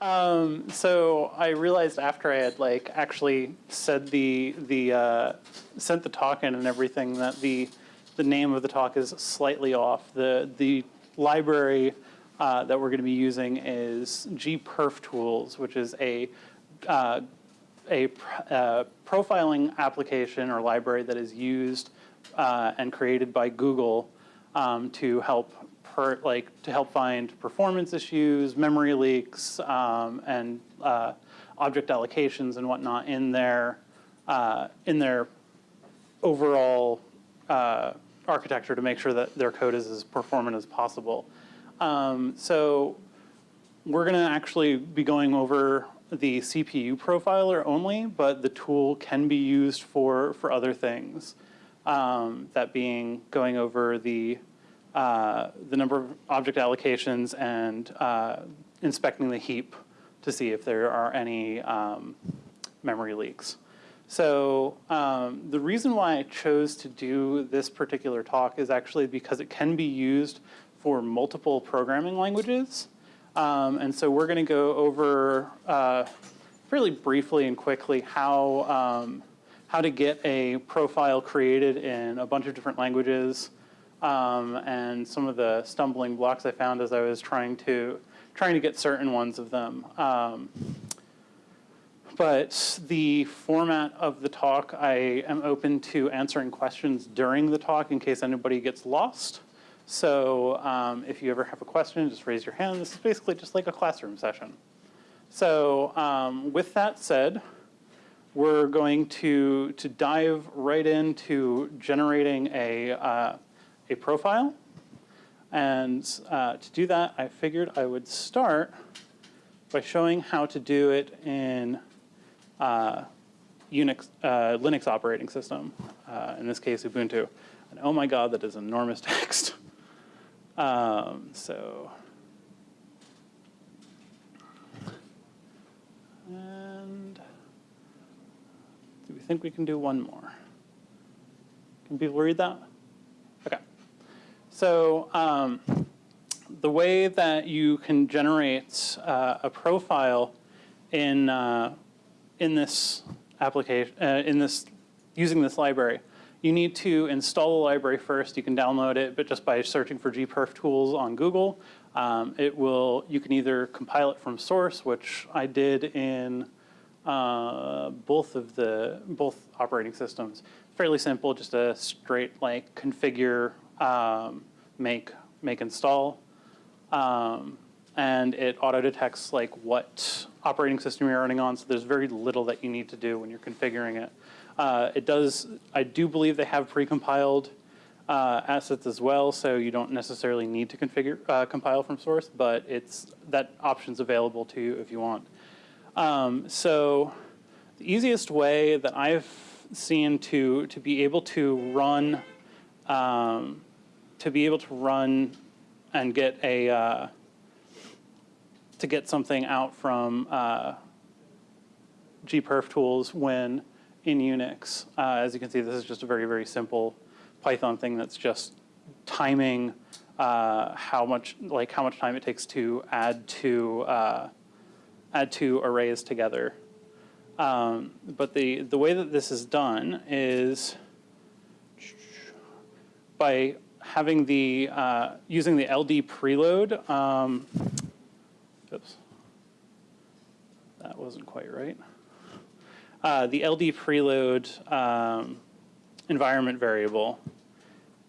Um, so I realized after I had like actually said the the uh, sent the talk in and everything that the the name of the talk is slightly off. The the library uh, that we're going to be using is gperf tools, which is a uh, a uh, profiling application or library that is used uh, and created by Google um, to help per, like to help find performance issues, memory leaks, um, and uh, object allocations and whatnot in their uh, in their overall uh, architecture to make sure that their code is as performant as possible. Um, so we're going to actually be going over the CPU profiler only, but the tool can be used for, for other things. Um, that being going over the, uh, the number of object allocations and uh, inspecting the heap to see if there are any um, memory leaks. So um, the reason why I chose to do this particular talk is actually because it can be used for multiple programming languages. Um, and so we're going to go over uh, fairly briefly and quickly how, um, how to get a profile created in a bunch of different languages um, and some of the stumbling blocks I found as I was trying to, trying to get certain ones of them. Um, but the format of the talk, I am open to answering questions during the talk in case anybody gets lost. So um, if you ever have a question, just raise your hand. This is basically just like a classroom session. So um, with that said, we're going to, to dive right into generating a, uh, a profile. And uh, to do that, I figured I would start by showing how to do it in uh, Unix, uh, Linux operating system, uh, in this case Ubuntu. And oh my god, that is enormous text. Um, so, and do we think we can do one more? Can people read that? So um, the way that you can generate uh, a profile in uh, in this application, uh, in this using this library you need to install the library first. You can download it, but just by searching for gperf tools on Google, um, it will, you can either compile it from source, which I did in uh, both of the, both operating systems. Fairly simple, just a straight like configure, um, make, make install. Um, and it auto detects like what operating system you're running on, so there's very little that you need to do when you're configuring it. Uh, it does, I do believe they have precompiled uh, assets as well, so you don't necessarily need to configure uh, compile from source, but it's that option's available to you if you want. Um, so the easiest way that I've seen to to be able to run um, to be able to run and get a uh, to get something out from uh, gperf tools when in Unix. Uh, as you can see, this is just a very, very simple Python thing that's just timing uh, how much, like how much time it takes to add two, uh, add two arrays together. Um, but the, the way that this is done is by having the, uh, using the LD preload, um, oops, that wasn't quite right. Uh, the LD preload um, environment variable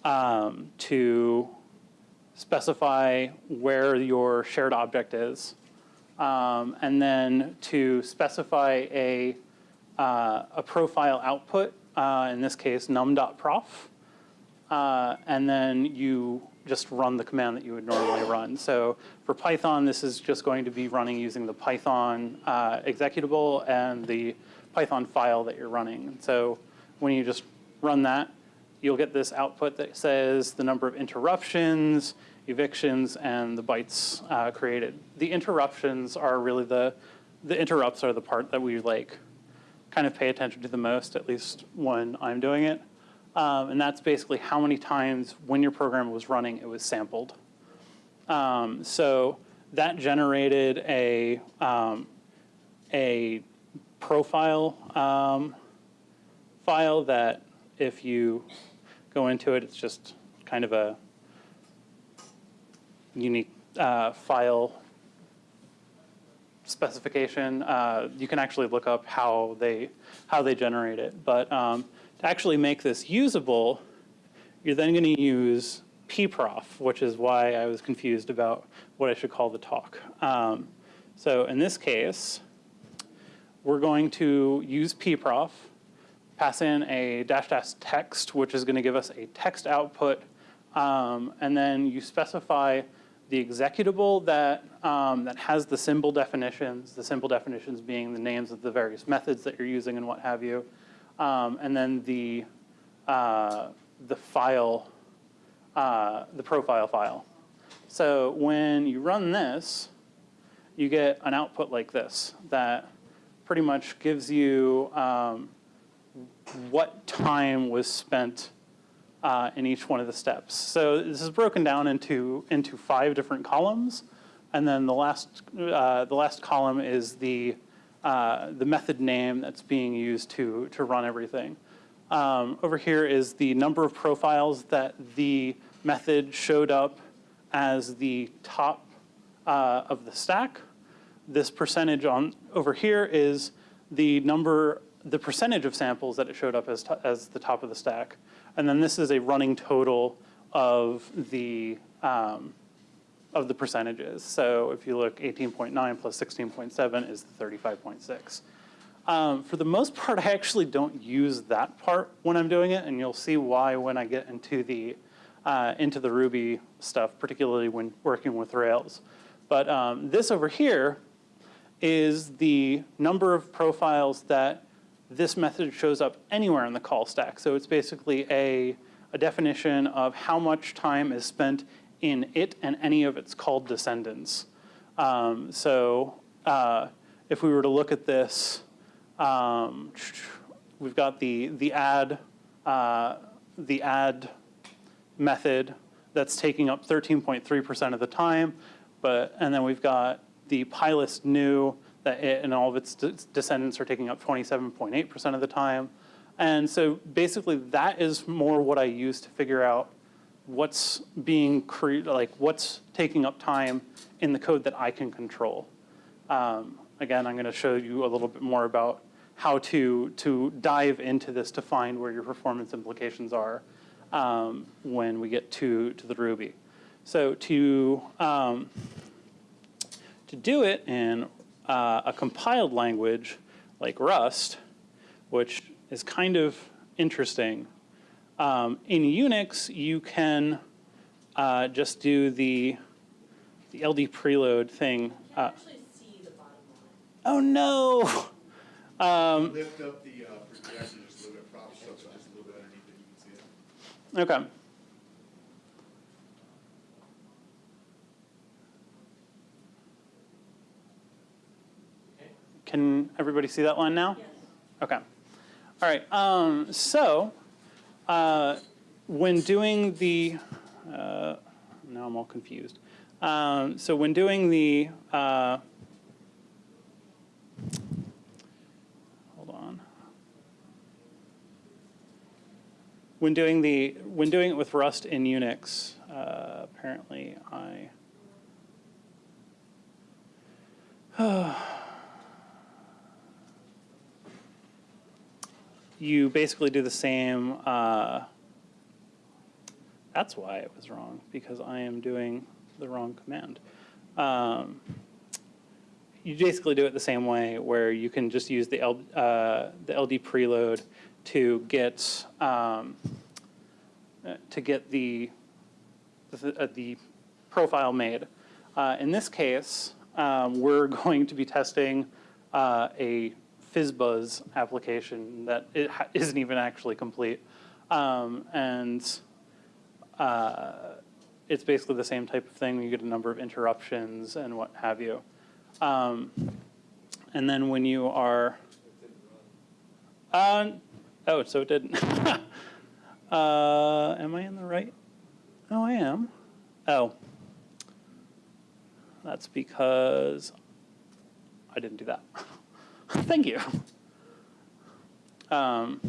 um, to specify where your shared object is, um, and then to specify a, uh, a profile output, uh, in this case num.prof, uh, and then you just run the command that you would normally run. So for Python, this is just going to be running using the Python uh, executable and the Python file that you're running. So when you just run that, you'll get this output that says the number of interruptions, evictions, and the bytes uh, created. The interruptions are really the, the interrupts are the part that we like kind of pay attention to the most, at least when I'm doing it. Um, and that's basically how many times when your program was running, it was sampled. Um, so that generated a, um, a profile um, file that if you go into it, it's just kind of a unique uh, file specification. Uh, you can actually look up how they how they generate it. But um, to actually make this usable, you're then going to use pprof, which is why I was confused about what I should call the talk. Um, so in this case, we're going to use pprof, pass in a dash dash text, which is going to give us a text output, um, and then you specify the executable that, um, that has the symbol definitions, the symbol definitions being the names of the various methods that you're using and what have you, um, and then the, uh, the file, uh, the profile file. So when you run this, you get an output like this that pretty much gives you um, what time was spent uh, in each one of the steps. So this is broken down into, into five different columns. And then the last, uh, the last column is the, uh, the method name that's being used to, to run everything. Um, over here is the number of profiles that the method showed up as the top uh, of the stack. This percentage on over here is the number, the percentage of samples that it showed up as, as the top of the stack. And then this is a running total of the, um, of the percentages. So if you look 18.9 plus 16.7 is 35.6. Um, for the most part, I actually don't use that part when I'm doing it, and you'll see why when I get into the, uh, into the Ruby stuff, particularly when working with Rails. But um, this over here is the number of profiles that this method shows up anywhere in the call stack. So it's basically a, a definition of how much time is spent in it and any of its called descendants. Um, so uh, if we were to look at this, um, we've got the, the add, uh, the add method that's taking up 13.3% of the time, but, and then we've got the pilot new that it and all of its de descendants are taking up 27.8% of the time. And so basically that is more what I use to figure out what's being created, like what's taking up time in the code that I can control. Um, again, I'm gonna show you a little bit more about how to, to dive into this to find where your performance implications are um, when we get to, to the Ruby. So to, um, to do it in uh, a compiled language like Rust, which is kind of interesting. Um, in Unix, you can uh, just do the, the LD preload thing. Uh, oh no! Um, Lift up the uh, projection just a little bit, prop up just a little bit underneath it, you can see it. okay. Can everybody see that line now? Yes. Okay. All right. Um, so uh, when doing the, uh, now I'm all confused. Um, so when doing the, uh, hold on. When doing the, when doing it with Rust in Unix, uh, apparently I, you basically do the same, uh, that's why it was wrong, because I am doing the wrong command. Um, you basically do it the same way where you can just use the, L, uh, the LD preload to get, um, to get the, the, uh, the profile made. Uh, in this case, um, we're going to be testing uh, a FizzBuzz application that it isn't even actually complete. Um, and uh, it's basically the same type of thing. You get a number of interruptions and what have you. Um, and then when you are, uh, oh, so it didn't. uh, am I in the right? Oh, I am. Oh. That's because I didn't do that. Thank you. Um,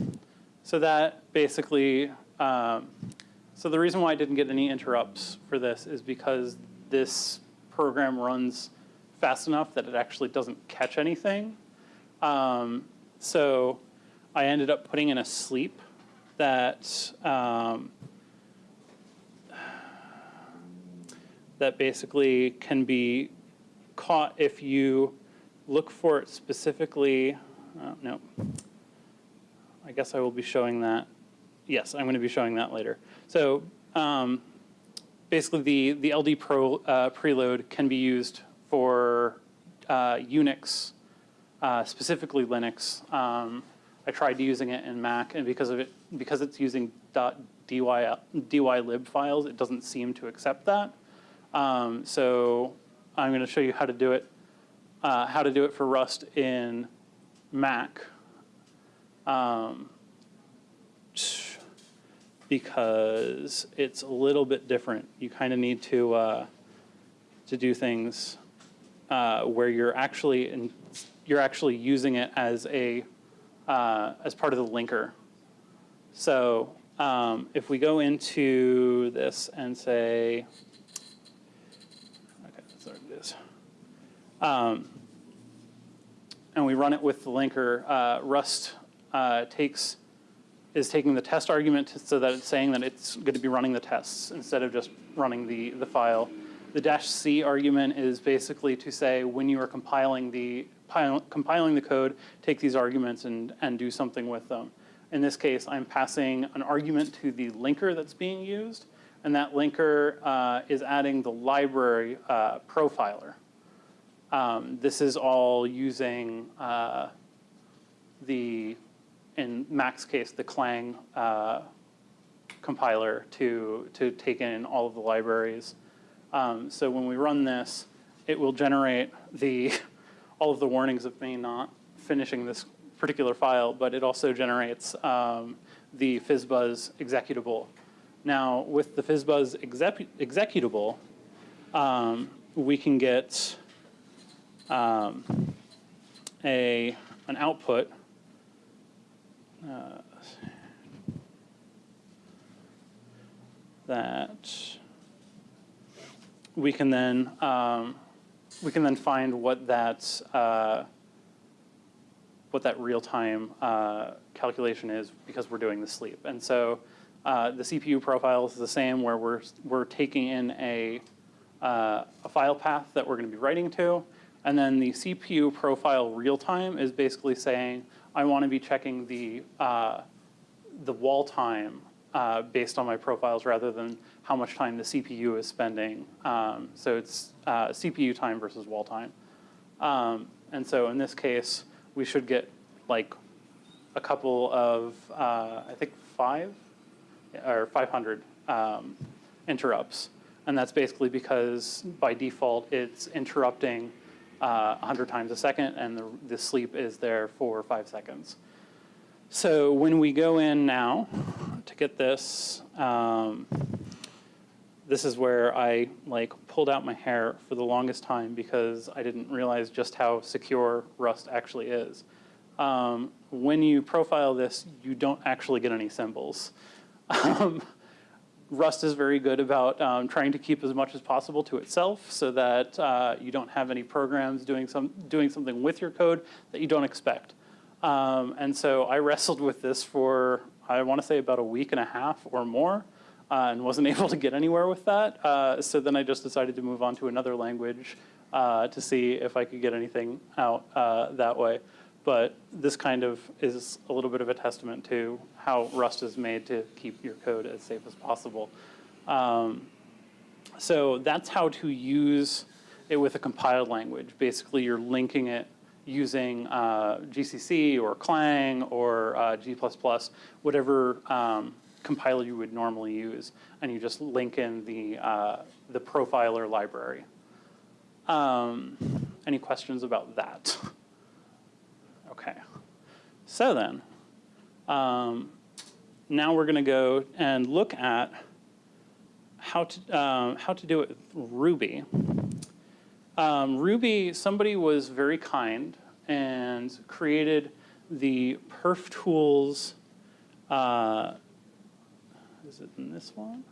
so that basically, um, so the reason why I didn't get any interrupts for this is because this program runs fast enough that it actually doesn't catch anything. Um, so I ended up putting in a sleep that um, that basically can be caught if you look for it specifically. Uh, no, I guess I will be showing that. Yes, I'm going to be showing that later. So um, basically, the the LD Pro uh, preload can be used for uh, Unix, uh, specifically Linux. Um, I tried using it in Mac, and because of it, because it's using .dy dylib files, it doesn't seem to accept that. Um, so I'm going to show you how to do it, uh, how to do it for Rust in Mac. Um, because it's a little bit different. You kind of need to uh, to do things uh, where you're actually in, you're actually using it as a uh, as part of the linker. So um, if we go into this and say, okay, that's what it is, um, and we run it with the linker, uh, Rust uh, takes is taking the test argument so that it's saying that it's going to be running the tests instead of just running the, the file. The dash C argument is basically to say when you are compiling the compiling the code, take these arguments and, and do something with them. In this case, I'm passing an argument to the linker that's being used, and that linker uh, is adding the library uh, profiler. Um, this is all using uh, the in Mac's case, the Clang uh, compiler to, to take in all of the libraries. Um, so when we run this, it will generate the, all of the warnings of me not finishing this particular file, but it also generates um, the FizzBuzz executable. Now, with the FizzBuzz exec executable, um, we can get um, a, an output uh, that we can then um, we can then find what that uh, what that real time uh, calculation is because we're doing the sleep. And so uh, the CPU profile is the same where we're we're taking in a uh, a file path that we're going to be writing to, and then the CPU profile real time is basically saying I want to be checking the, uh, the wall time uh, based on my profiles rather than how much time the CPU is spending. Um, so it's uh, CPU time versus wall time. Um, and so in this case, we should get like a couple of, uh, I think five or 500 um, interrupts. And that's basically because by default, it's interrupting uh, 100 times a second, and the, the sleep is there for five seconds. So when we go in now to get this, um, this is where I like pulled out my hair for the longest time because I didn't realize just how secure Rust actually is. Um, when you profile this, you don't actually get any symbols. Um, Rust is very good about um, trying to keep as much as possible to itself so that uh, you don't have any programs doing, some, doing something with your code that you don't expect. Um, and so I wrestled with this for, I want to say about a week and a half or more uh, and wasn't able to get anywhere with that. Uh, so then I just decided to move on to another language uh, to see if I could get anything out uh, that way. But this kind of is a little bit of a testament to how Rust is made to keep your code as safe as possible. Um, so that's how to use it with a compiled language. Basically, you're linking it using uh, GCC or Clang or uh, G++, whatever um, compiler you would normally use, and you just link in the, uh, the profiler library. Um, any questions about that? So then, um, now we're going to go and look at how to, um, how to do it with Ruby. um, Ruby, somebody was very kind and created the perf tools. Uh, is it in this one?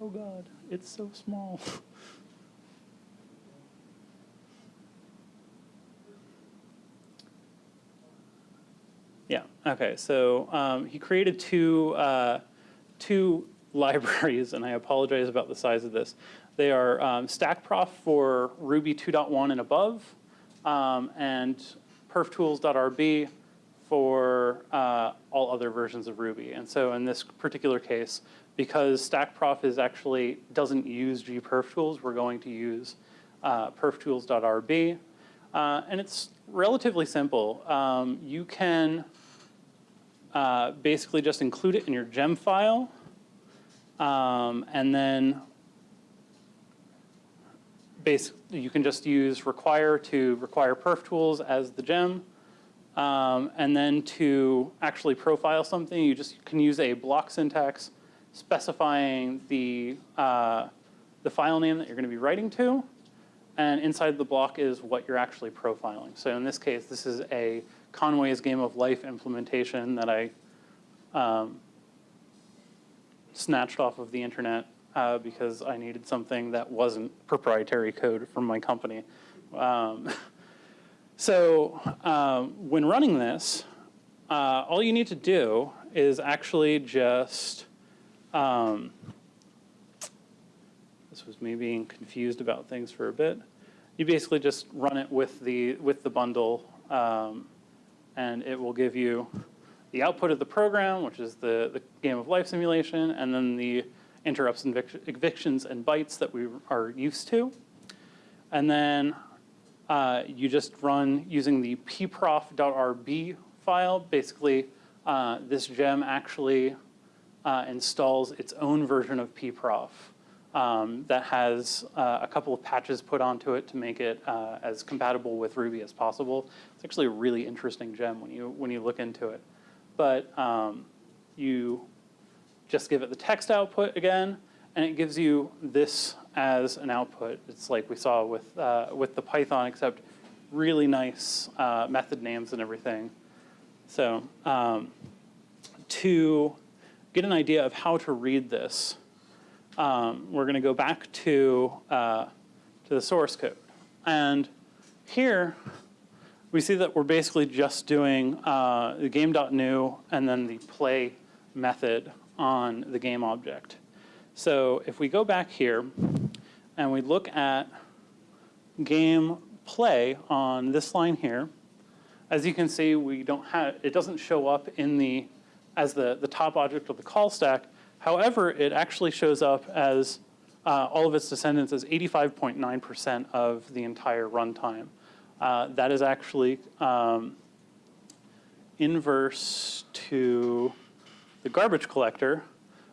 Oh God, it's so small. Yeah, okay, so um, he created two, uh, two libraries, and I apologize about the size of this. They are um, StackProf for Ruby 2.1 and above, um, and perftools.rb for uh, all other versions of Ruby. And so in this particular case, because StackProf is actually, doesn't use gperftools, we're going to use uh, perftools.rb. Uh, and it's relatively simple. Um, you can uh, basically just include it in your gem file. Um, and then you can just use require to require perf tools as the gem. Um, and then to actually profile something, you just can use a block syntax specifying the, uh, the file name that you're going to be writing to. And inside the block is what you're actually profiling. So in this case, this is a Conway's Game of Life implementation that I um, snatched off of the internet uh, because I needed something that wasn't proprietary code from my company. Um, so um, when running this, uh, all you need to do is actually just, um, this was me being confused about things for a bit. You basically just run it with the, with the bundle um, and it will give you the output of the program, which is the, the game of life simulation, and then the interrupts and evictions and bytes that we are used to. And then uh, you just run using the pprof.rb file. Basically, uh, this gem actually uh, installs its own version of pprof um, that has uh, a couple of patches put onto it to make it uh, as compatible with Ruby as possible. It's actually a really interesting gem when you, when you look into it. But um, you just give it the text output again, and it gives you this as an output. It's like we saw with, uh, with the Python, except really nice uh, method names and everything. So um, to get an idea of how to read this, um, we're going to go back to, uh, to the source code. And here, we see that we're basically just doing uh, the game.new and then the play method on the game object. So if we go back here and we look at game play on this line here, as you can see, we don't have, it doesn't show up in the, as the, the top object of the call stack, However, it actually shows up as uh, all of its descendants as 85.9% of the entire runtime. Uh, that is actually um, inverse to the garbage collector,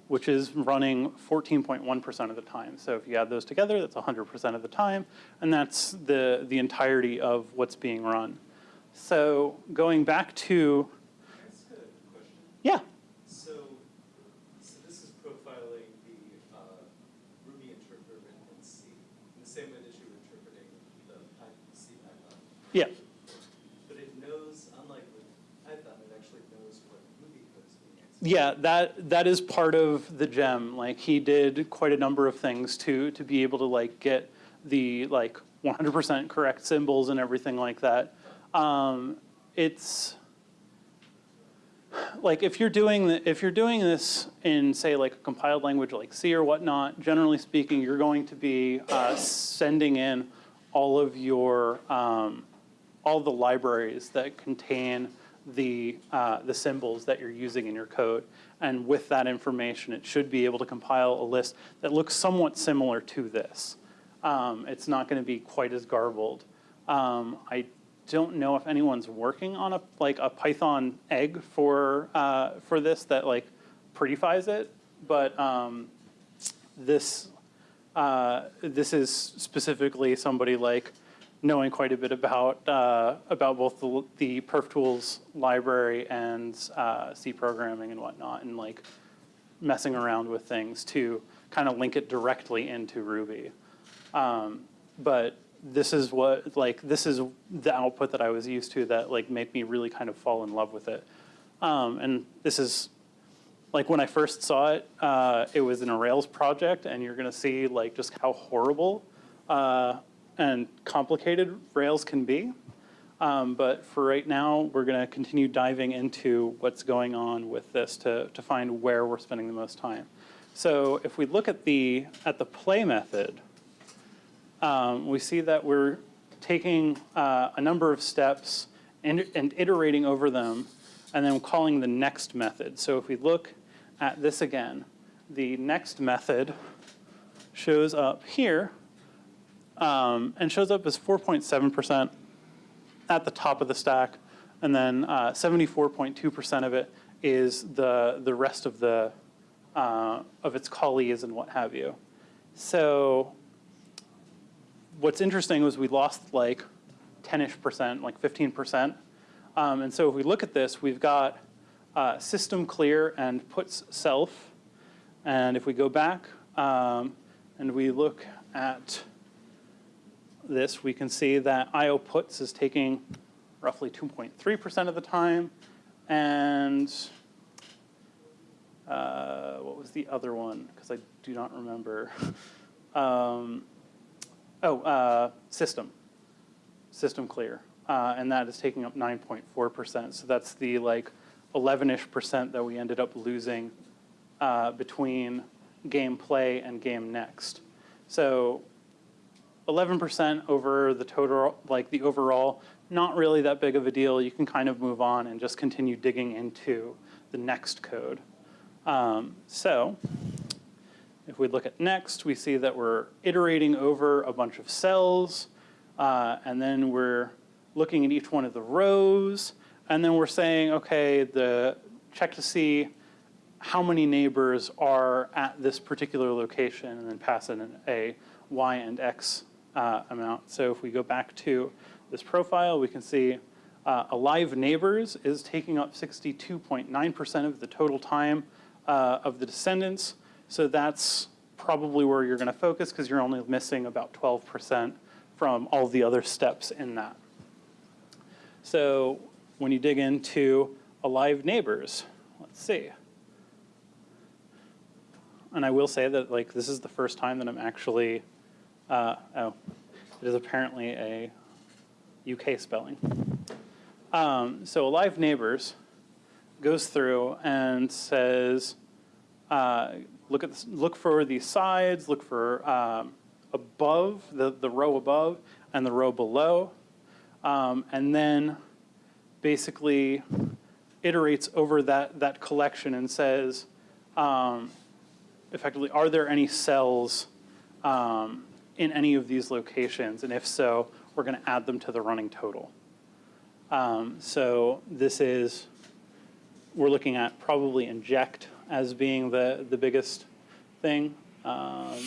which is running 14.1% of the time. So if you add those together, that's 100% of the time, and that's the, the entirety of what's being run. So going back to, Ask a question. yeah, So, so this is profiling the uh, Ruby interpreter in C, in the same way that you're interpreting the Python, CPython. yeah. But it knows, unlike with Python, it actually knows what Ruby code is being executed. Yeah, that that is part of the gem. Like he did quite a number of things to to be able to like get the like 100% correct symbols and everything like that. Um, it's like if you're doing the, if you're doing this in say like a compiled language like C or whatnot, generally speaking, you're going to be uh, sending in all of your um, all the libraries that contain the uh, the symbols that you're using in your code. And with that information, it should be able to compile a list that looks somewhat similar to this. Um, it's not going to be quite as garbled. Um, I don't know if anyone's working on a like a Python egg for uh, for this that like prettifies it, but um, this uh, this is specifically somebody like knowing quite a bit about uh, about both the, the Perf Tools library and uh, C programming and whatnot, and like messing around with things to kind of link it directly into Ruby. Um, but this is what, like, this is the output that I was used to that like made me really kind of fall in love with it. Um, and this is, like when I first saw it, uh, it was in a Rails project and you're gonna see like just how horrible uh, and complicated Rails can be. Um, but for right now, we're gonna continue diving into what's going on with this to, to find where we're spending the most time. So if we look at the, at the play method, um, we see that we're taking uh, a number of steps and, and iterating over them and then calling the next method. So if we look at this again, the next method shows up here um, and shows up as 4.7% at the top of the stack. And then 74.2% of it is the, the rest of the, uh, of its colleagues and what have you. So what's interesting was we lost like 10-ish percent, like 15 percent. Um, and so if we look at this, we've got uh, system clear and puts self. And if we go back um, and we look at this, we can see that IO puts is taking roughly 2.3% of the time. And uh, what was the other one? Because I do not remember. Um, oh, uh, system, system clear. Uh, and that is taking up 9.4%. So that's the like 11-ish percent that we ended up losing uh, between game play and game next. So 11% over the total, like the overall, not really that big of a deal. You can kind of move on and just continue digging into the next code. Um, so if we look at next, we see that we're iterating over a bunch of cells, uh, and then we're looking at each one of the rows, and then we're saying, okay, the check to see how many neighbors are at this particular location, and then pass in a y and x uh, amount. So if we go back to this profile, we can see uh, alive neighbors is taking up 62.9% of the total time uh, of the descendants. So that's probably where you're going to focus because you're only missing about 12% from all the other steps in that. So when you dig into alive neighbors, let's see. And I will say that like this is the first time that I'm actually, uh, oh, it is apparently a UK spelling. Um, so alive neighbors goes through and says, uh, look at look for the sides, look for um, above the the row above and the row below, um, and then basically iterates over that that collection and says, um, effectively, are there any cells um, in any of these locations, and if so, we're going to add them to the running total. Um, so this is we're looking at probably inject as being the, the biggest thing. Um,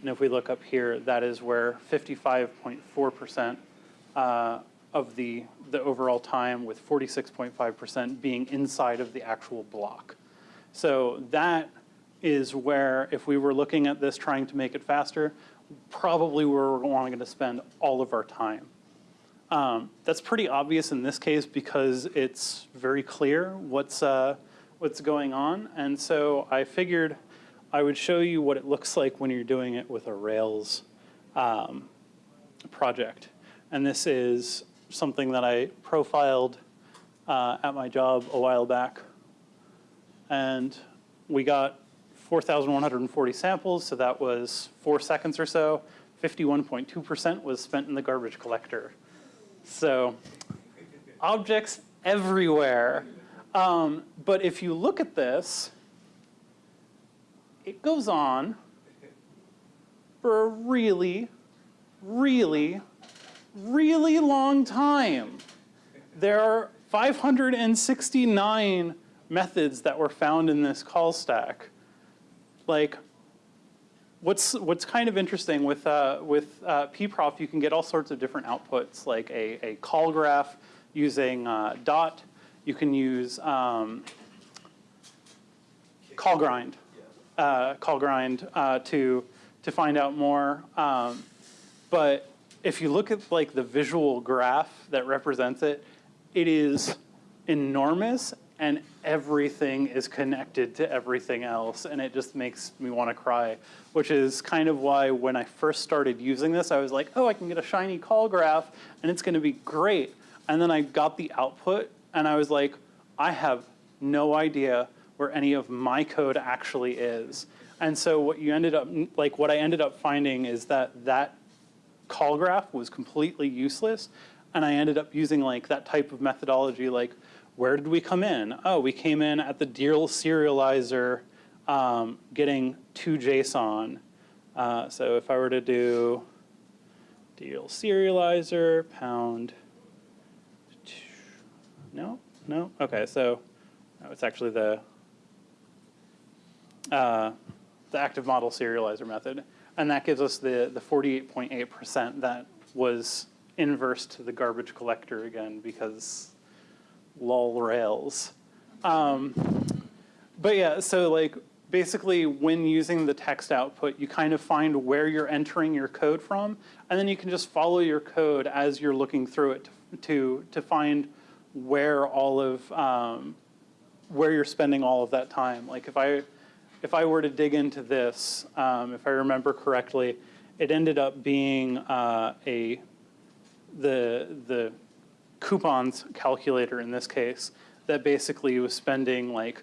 and if we look up here, that is where 55.4% uh, of the, the overall time with 46.5% being inside of the actual block. So that is where, if we were looking at this trying to make it faster, probably where we're going to spend all of our time. Um, that's pretty obvious in this case because it's very clear what's, uh, what's going on. And so I figured I would show you what it looks like when you're doing it with a Rails um, project. And this is something that I profiled uh, at my job a while back. And we got 4,140 samples, so that was four seconds or so. 51.2% was spent in the garbage collector. So objects everywhere. Um, but if you look at this, it goes on for a really, really, really long time. There are 569 methods that were found in this call stack. Like, what's what's kind of interesting with uh, with uh, pprof, you can get all sorts of different outputs, like a, a call graph using uh, dot. You can use um, callgrind, uh, callgrind uh, to to find out more. Um, but if you look at like the visual graph that represents it, it is enormous and everything is connected to everything else and it just makes me want to cry, which is kind of why when I first started using this, I was like, oh, I can get a shiny call graph and it's going to be great. And then I got the output and I was like, I have no idea where any of my code actually is. And so what you ended up, like what I ended up finding is that that call graph was completely useless. And I ended up using like that type of methodology, like where did we come in? Oh, we came in at the deal serializer um, getting to JSON. Uh, so if I were to do deal serializer pound, no, no, okay, so no, it's actually the uh, the active model serializer method. And that gives us the, the 48.8% that was inverse to the garbage collector again because lol rails. Um, but yeah, so like basically when using the text output, you kind of find where you're entering your code from, and then you can just follow your code as you're looking through it to, to, to find where all of, um, where you're spending all of that time. Like if I, if I were to dig into this, um, if I remember correctly, it ended up being uh, a the the coupons calculator in this case that basically was spending like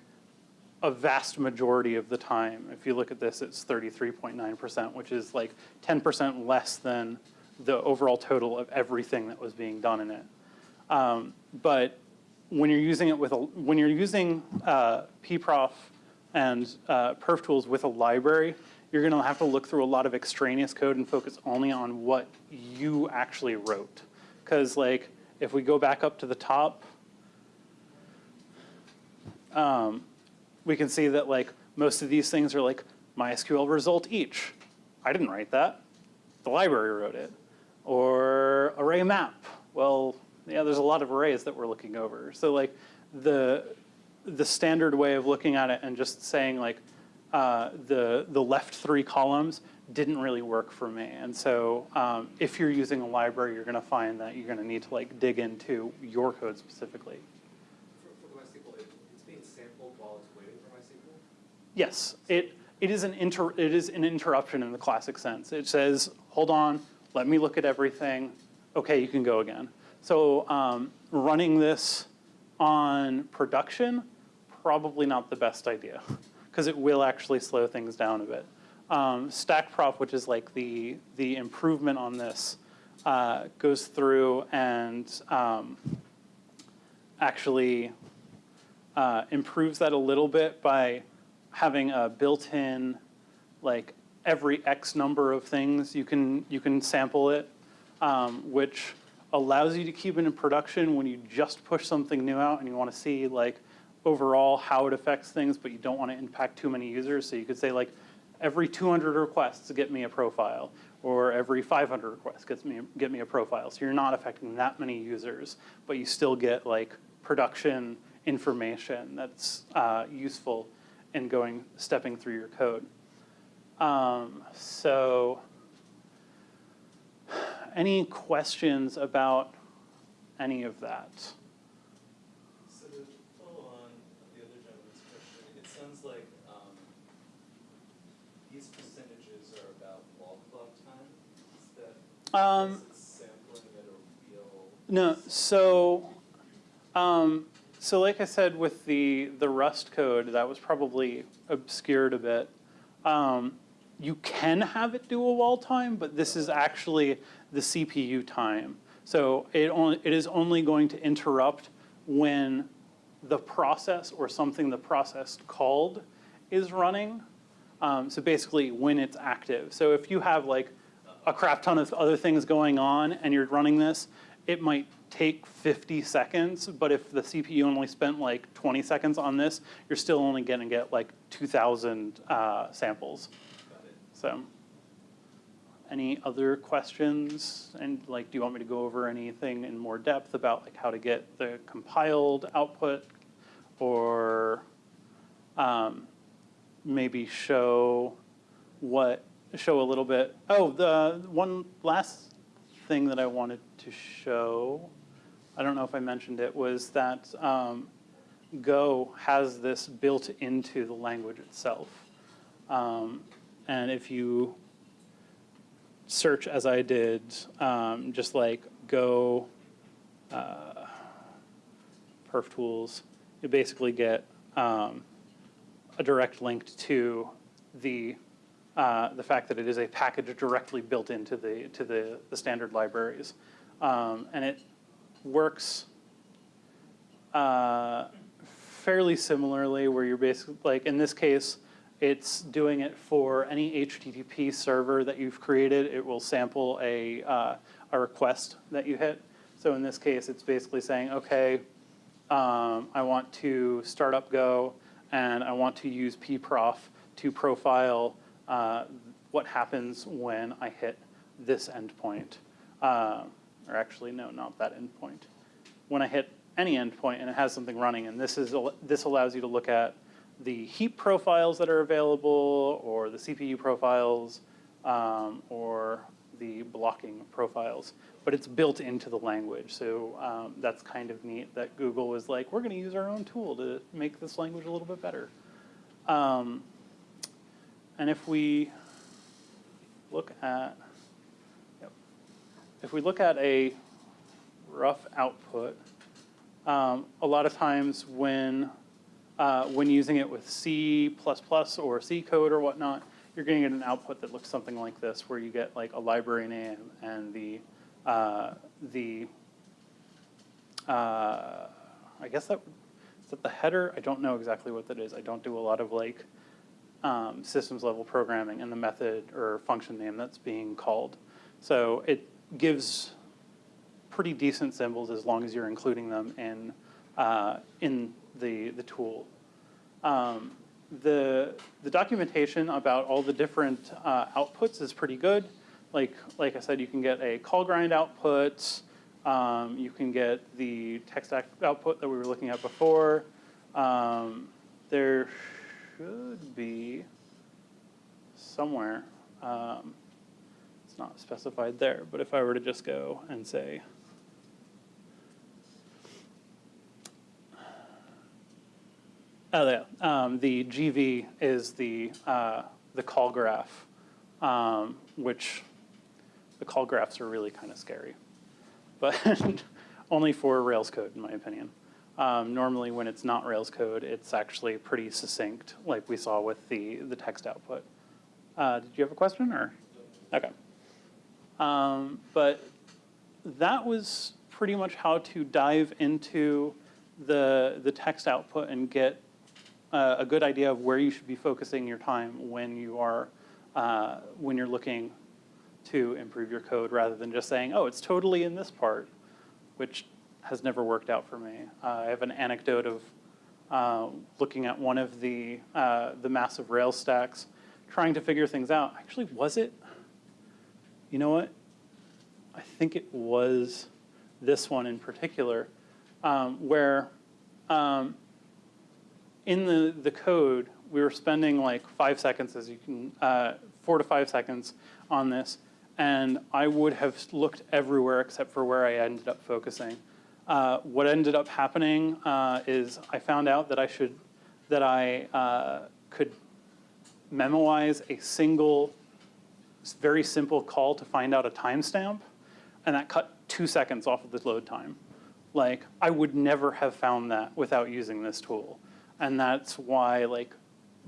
a vast majority of the time. If you look at this, it's 33.9%, which is like 10% less than the overall total of everything that was being done in it. Um, but when you're using it with a, when you're using uh, pprof and uh, perf tools with a library, you're going to have to look through a lot of extraneous code and focus only on what you actually wrote. Because like if we go back up to the top, um, we can see that like most of these things are like MySQL result each. I didn't write that. The library wrote it. Or array map. Well, yeah, there's a lot of arrays that we're looking over. So like the the standard way of looking at it and just saying like uh, the the left three columns didn't really work for me. And so um, if you're using a library, you're going to find that you're going to need to like dig into your code specifically. For, for MySQL, it, it's being sampled while it's waiting for MySQL? Yes, it it is an inter it is an interruption in the classic sense. It says, hold on, let me look at everything. Okay, you can go again. So um, running this on production, probably not the best idea because it will actually slow things down a bit. Um, StackProf, which is like the, the improvement on this, uh, goes through and um, actually uh, improves that a little bit by having a built-in, like every X number of things you can you can sample it, um, which allows you to keep it in production when you just push something new out and you want to see like overall how it affects things, but you don't want to impact too many users. So you could say like every 200 requests get me a profile, or every 500 requests gets me get me a profile. So you're not affecting that many users, but you still get like production information that's uh, useful in going stepping through your code. Um, so any questions about any of that? So to follow on the other gentleman's question, it sounds like, um, these percentages are about wall clock time, is that, Um? No, so, um, so like I said with the, the Rust code, that was probably obscured a bit. Um, you can have it do a wall time, but this is actually the CPU time. So it only, it is only going to interrupt when the process or something the process called is running. Um, so basically when it's active. So if you have like a crap ton of other things going on and you're running this, it might take 50 seconds, but if the CPU only spent like 20 seconds on this, you're still only gonna get like 2,000 uh, samples. So, any other questions? And like, do you want me to go over anything in more depth about like how to get the compiled output? Or um, maybe show what, show a little bit, oh, the one last thing that I wanted to show, I don't know if I mentioned it, was that um, Go has this built into the language itself. Um, and if you search as I did, um, just like Go uh, perf tools, you basically get um, a direct link to the uh, the fact that it is a package directly built into the to the, the standard libraries, um, and it works uh, fairly similarly. Where you're basically like in this case, it's doing it for any HTTP server that you've created. It will sample a uh, a request that you hit. So in this case, it's basically saying, okay, um, I want to start up Go, and I want to use pprof to profile uh, what happens when I hit this endpoint. Uh, or actually, no, not that endpoint. When I hit any endpoint and it has something running, and this, is, this allows you to look at the heap profiles that are available, or the CPU profiles, um, or the blocking profiles. But it's built into the language, so um, that's kind of neat that Google was like, we're going to use our own tool to make this language a little bit better. Um, and if we look at, if we look at a rough output, um, a lot of times when uh, when using it with C++ or C code or whatnot, you're going to get an output that looks something like this, where you get like a library name and the uh, the uh, I guess that is that the header. I don't know exactly what that is. I don't do a lot of like um, systems level programming and the method or function name that's being called. So it gives pretty decent symbols as long as you're including them in uh, in the the tool. Um, the the documentation about all the different uh, outputs is pretty good. Like like I said, you can get a callgrind output. Um, you can get the text output that we were looking at before. Um, there should be somewhere. Um, it's not specified there, but if I were to just go and say, oh yeah, um, the GV is the uh, the call graph, um, which the call graphs are really kind of scary, but only for Rails code, in my opinion. Um, normally when it's not Rails code, it's actually pretty succinct, like we saw with the, the text output. Uh, did you have a question or? Okay. Um, but that was pretty much how to dive into the, the text output and get uh, a good idea of where you should be focusing your time when you are, uh, when you're looking to improve your code rather than just saying, oh, it's totally in this part, which has never worked out for me. Uh, I have an anecdote of uh, looking at one of the, uh, the massive Rails stacks, trying to figure things out. Actually, was it? You know what? I think it was this one in particular, um, where um, in the, the code, we were spending like five seconds, as you can, uh, four to five seconds on this, and I would have looked everywhere except for where I ended up focusing. Uh, what ended up happening uh, is I found out that I should, that I uh, could memoize a single, very simple call to find out a timestamp, and that cut two seconds off of the load time. Like, I would never have found that without using this tool. And that's why, like,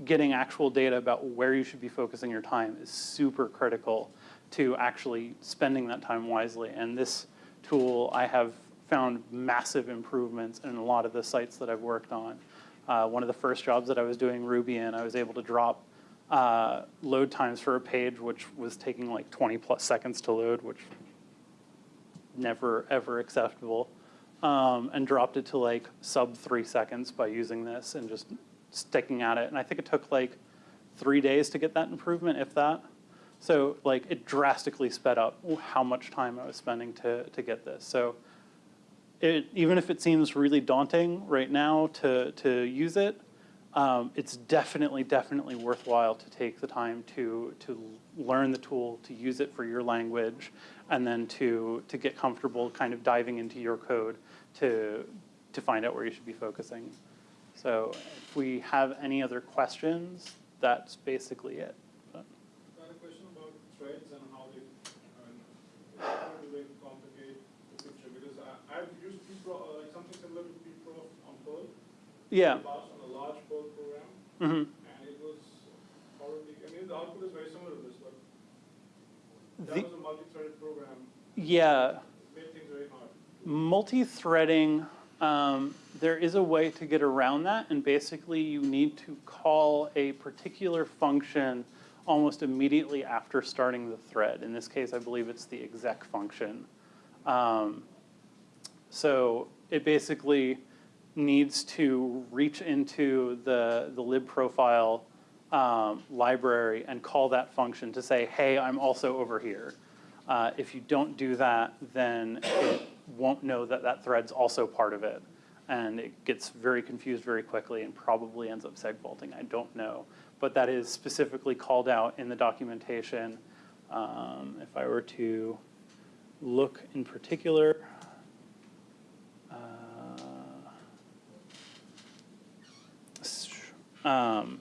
getting actual data about where you should be focusing your time is super critical to actually spending that time wisely. And this tool, I have found massive improvements in a lot of the sites that I've worked on. Uh, one of the first jobs that I was doing Ruby in, I was able to drop uh, load times for a page which was taking like 20 plus seconds to load, which never ever acceptable, um, and dropped it to like sub three seconds by using this and just sticking at it. And I think it took like three days to get that improvement, if that. So like it drastically sped up how much time I was spending to, to get this. So it, even if it seems really daunting right now to, to use it, um, it's definitely, definitely worthwhile to take the time to, to learn the tool, to use it for your language, and then to, to get comfortable kind of diving into your code to, to find out where you should be focusing. So if we have any other questions, that's basically it. But- I had a question about threads and how they, and it's not a way to complicate the picture, because I, I've used Pro, uh, like something similar to Pro on Perl. Yeah. in the past on a large Perl program, mhm. and it was horribly, I mean, the output is very similar to this, but that The- was a multi-threaded program, Yeah, made things very hard. multi-threading, um, there is a way to get around that, and basically you need to call a particular function almost immediately after starting the thread. In this case, I believe it's the exec function. Um, so it basically needs to reach into the, the lib profile um, library and call that function to say, hey, I'm also over here. Uh, if you don't do that, then it won't know that that thread's also part of it. And it gets very confused very quickly and probably ends up segfaulting. I don't know. But that is specifically called out in the documentation. Um, if I were to look in particular, um,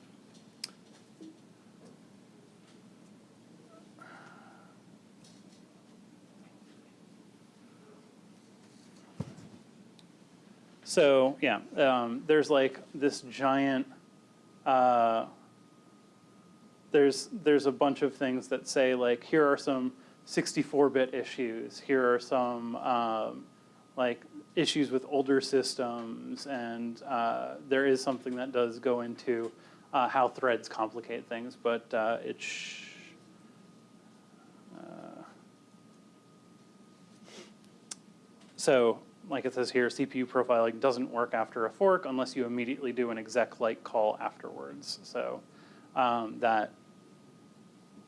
So, yeah, um, there's like this giant, uh, there's, there's a bunch of things that say like, here are some 64-bit issues, here are some um, like issues with older systems, and uh, there is something that does go into uh, how threads complicate things, but uh, it uh, So, like it says here, CPU profiling doesn't work after a fork unless you immediately do an exec-like call afterwards. So um, that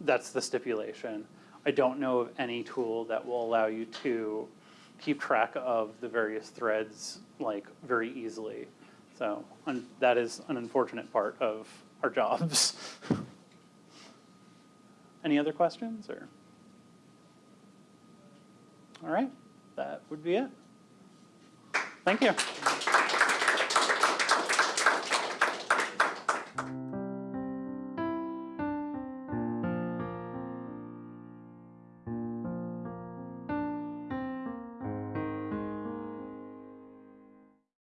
that's the stipulation. I don't know of any tool that will allow you to keep track of the various threads like very easily. So that is an unfortunate part of our jobs. Any other questions or? All right, that would be it. Thank you.